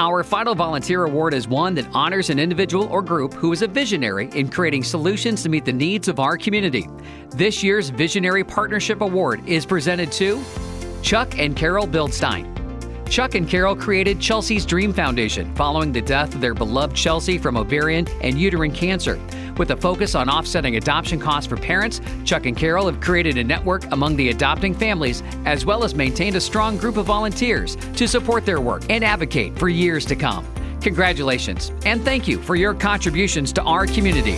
Our final volunteer award is one that honors an individual or group who is a visionary in creating solutions to meet the needs of our community. This year's Visionary Partnership Award is presented to Chuck and Carol Bildstein. Chuck and Carol created Chelsea's Dream Foundation following the death of their beloved Chelsea from ovarian and uterine cancer. With a focus on offsetting adoption costs for parents, Chuck and Carol have created a network among the adopting families as well as maintained a strong group of volunteers to support their work and advocate for years to come. Congratulations and thank you for your contributions to our community.